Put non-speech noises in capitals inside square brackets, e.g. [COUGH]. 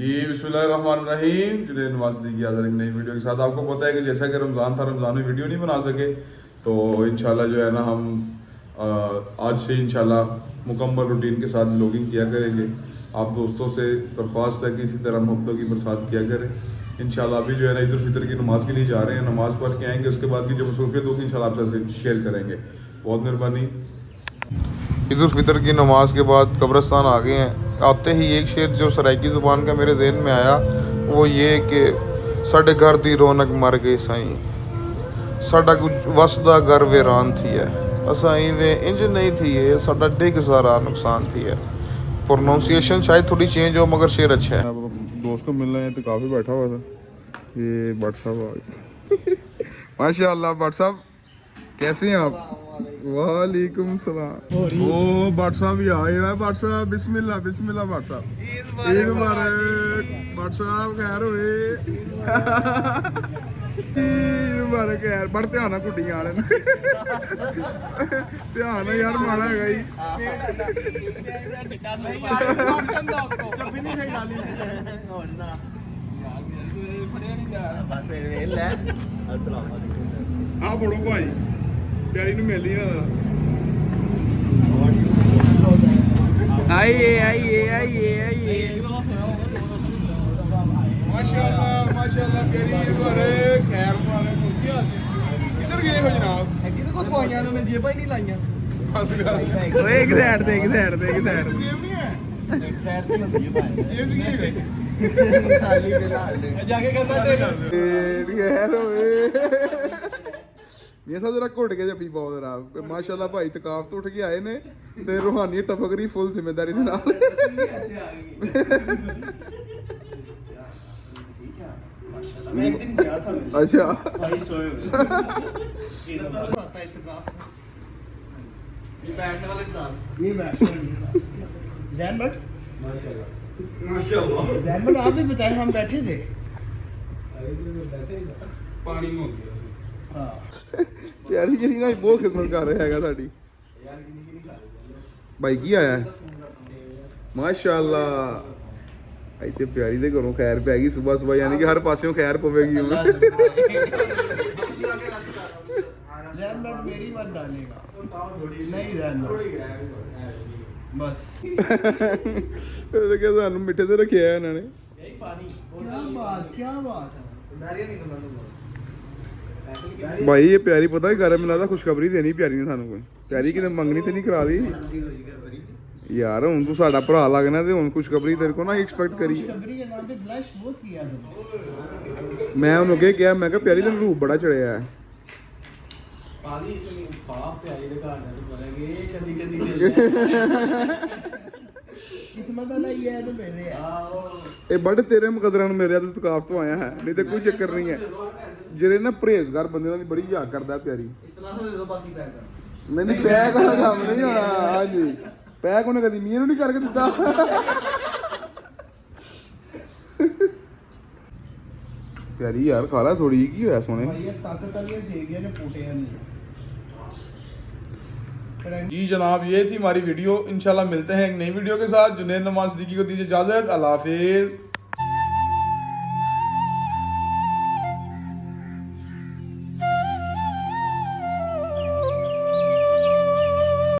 جی بسم اللہ الرحمن الرحیم۔ ٹوڈے نواز دیجیے حاضر ایک نئی ویڈیو کے ساتھ آپ کو پتہ ہے کہ جیسا کہ رمضان تھا، رمضان میں ویڈیو نہیں بنا سکے۔ تو انشاءاللہ جو ہے نا، ہم آج سے انشاءاللہ مکمل روٹین کے ساتھ بلاگنگ کیا کریں گے۔ آپ دوستوں سے درخواست ہے کہ اسی طرح محبتوں کی برسات کیا کریں۔ انشاءاللہ ابھی جو ہے نا، عید الفطر کی نماز کے لیے جا رہے ہیں۔ نماز پڑھ کے آئیں گے، اس کے بعد کی جو مصروفیت ہوگی انشاءاللہ آپ سے شیئر کریں گے۔ بہت مہربانی۔ عید الفطر کی نماز کے بعد قبرستان آ گئے ہیں۔ آتے ہی ایک شعر جو سرائکی زبان کا میرے ذہن میں آیا، وہ یہ کہ سڈے گھر دی رونق مر گئی سائیں۔ سڈا کچھ وسدا گھر ویران تھی ہے۔ اسائیں وے انج نہیں تھی ہے سڈا ڈگ سارا نقصان تھی ہے۔ پروناؤنسیشن شاید تھوڑی چینج ہو، مگر شعر اچھا ہے۔ دوست کو مل رہے ہیں تو کافی بیٹھا ہوا تھا۔ یہ بٹ صاحب ماشاء اللہ بٹ صاحب کیسے ہیں آپ؟ ਵਾਲੇਕੁਮ ਸਲਾਮ। ਉਹ ਵਟਸਐਪ ਵੀ ਆਇਆ ਵਟਸਐਪ ਬਿਸਮਿਲ੍ਲਾ ਬਿਸਮਿਲ੍ਲਾ ਵਟਸਐਪ ਈਦ ਮੁਬਾਰਕ ਵਟਸਐਪ ਖੈਰ ਹੋਵੇ ਈਦ ਮੁਬਾਰਕ ਯਾਰ ਬੜ ਧਿਆਨ ਨਾਲ ਕੁੱਡੀਆਂ ਵਾਲੇ ਨੂੰ। ਧਿਆਨ ਨਾਲ ਯਾਰ ਮਾੜਾ ਹੈਗਾ ਹੀ ਆ ਬੜੋ ਭਾਈ। ਪਿਆਰੀ ਨੂੰ ਮਿਲ ਹੀ ਨਾ ਆਈਏ ਆਈਏ ਆਈਏ ਆਈਏ। ਮਾਸ਼ਾਅੱਲਾ ਮਾਸ਼ਾਅੱਲਾ ਪਿਆਰੀ ਈਦ ਮੁਬਾਰਕ ਖੈਰ ਹੋ ਕੀ ਹਾਲ ਕਿੱਧਰ ਗਏ ਹੋ ਜਨਾਬ? ਕਿਹਦੇ ਕੋ ਸਵਾਈਆਂ ਨੇ ਜੇਬਾਂ ਹੀ ਨਹੀਂ ਲਾਈਆਂ। ਓਏ ਇੱਕ ਸਾਈਡ ਤੇ ਇੱਕ ਸਾਈਡ ਤੇ ਇੱਕ ਸਾਈਡ ਤੇ। ਗੇਮ ਨਹੀਂ ਹੈ? ਇੱਕ ਸਾਈਡ ਤੇ ਹੈ ਭਾਈ। ਗੇਮ ਨਹੀਂ ਹੈ? ਖਾਲੀ ਬਿਲਾਲ ਦੇ ਜਾ ਕੇ ਕਰਦਾ ਏਡ ਖੈਰ ਹੋਏ ਇਹ ਤਾਂ ਜਰਾ ਘੁੱਟ ਕੇ ਜੱਫੀ ਬਹੁਤ ਜਰਾ ਮਾਸ਼ਾਅੱਲਾ ਭਾਈ ਤਕਾਫ ਤੋਂ ਉੱਠ ਕੇ ਆਏ ਨੇ ਤੇ ਰੂਹਾਨੀ ਟਫਕਰੀ ਫੁੱਲ ਜ਼ਿੰਮੇਵਾਰੀ ਦੇ ਨਾਲ ਮੈਂ ਇੱਕ ਦਿਨ ਗਿਆ ਥਾ ਅੱਛਾ ਭਾਈ ਸੋਏ ਹੋਏ ਇਹਦਾ ਪਤਾ ਇਤਕਾਫ ये बैठने वाले दाल ये बैठ जैन बट माशाल्लाह जैन बट आप भी बताए हम बैठे थे ਪਾਣੀ ਹੋ ਗਿਆ ਹਾਂ। ਪਿਆਰੀ ਜਿਹੜੀ ਨਾ ਬਹੁਤ ਖਿਦਮਤ ਕਰ ਰਿਹਾ ਹੈਗਾ ਸਾਡੀ। ਭਾਈ ਕੀ ਆਇਆ? ਮਾਸ਼ਾਅੱਲਾ। ਇੱਥੇ ਪਿਆਰੀ ਦੇ ਘਰੋਂ ਖੈਰ ਪੈ ਗਈ ਸਵੇਰ ਸਵੇਰ ਯਾਨੀ ਕਿ ਹਰ ਪਾਸਿਓਂ ਖੈਰ ਪਵੇਗੀ ਹੁਣ। ਰਹਿਮਤ ਮੇਰੀ ਮਤ ਸਾਨੂੰ ਮਿੱਠੇ ਤੇ ਰੱਖਿਆ ਇਹਨਾਂ ਨੇ। ਕੀ ਪਾਣੀ ਕੀ ਬਾਤ ਕੀ ਬਾਤ ਹੈ ਮੈਰੀਆ ਨਹੀਂ ਗੱਲਾਂ ਭਾਈ ਇਹ ਪਿਆਰੀ ਪਤਾ ਹੀ ਕਰ ਲੱਗਦਾ ਖੁਸ਼ਖਬਰੀ ਦੇਣੀ ਪਿਆਰੀ ਨੇ ਸਾਨੂੰ ਕੋਈ। ਪਿਆਰੀ ਕਿਤੇ ਮੰਗਣੀ ਤੇ ਨਹੀਂ ਕਰਾ ਲਈ ਯਾਰ ਹੁਣ ਤੂੰ ਸਾਡਾ ਭਰਾ ਲੱਗਣਾ ਤੇ ਹੁਣ ਖੁਸ਼ਖਬਰੀ ਤੇਰੇ ਕੋ ਨਾ ਐਕਸਪੈਕਟ ਕਰੀ। ਮੈਂ ਉਹਨੂੰ ਕਹੇ ਕਿਹਾ ਮੈਂ ਕਿਹਾ ਪਿਆਰੀ ਤੈਨੂੰ ਰੂਪ ਬੜਾ ਚੜਿਆ ਹੈ। [LAUGHS] ਕਿਸਮਤ ਇਹ ਬੜੇ ਤੇਰੇ ਮੁਕਦਰਾਂ ਨੂੰ ਮੇਰੇ ਤੇ ਤਕਾਫ ਤੋਂ ਆਇਆ ਹੈ। ਨਹੀਂ ਤੇ ਕੋਈ ਚੱਕਰ ਨਹੀਂ ਹੈ। ਜਿਹੜੇ ਨਾ ਪਰਹੇਜ਼ਗਾਰ ਬੰਦੇ ਦੀ ਬੜੀ ਯਾਦ ਕਰਦਾ ਪਿਆਰੀ। ਇਤਨਾ ਦੇ ਦੋ ਬਾਕੀ ਪੈਕ ਨਹੀਂ ਨਹੀਂ ਪੈਕ ਵਾਲਾ ਕੰਮ ਨਹੀਂ ਹੋਣਾ। ਹਾਂਜੀ। ਪੈਕ ਕਦੀ ਮੀਂਹ ਨੂੰ ਨਹੀਂ ਕਰਕੇ ਦਿੱਤਾ। ਪਿਆਰੀ ਯਾਰ ਖਾ ਲੈ ਥੋੜੀ ਕੀ ਹੋਇਆ ਸੋਨੇ ਭਾਈ ਇਹ ਤੱਕ ਤੱਕ ਸੇਵੀਆਂ ਨੇ ਪੂਟੇ जी जनाब ये थी हमारी वीडियो इंशाल्लाह मिलते हैं एक नई वीडियो के साथ जुनेद नवाज सिद्दीकी को दीजिए इजाजत अल्लाह हाफिज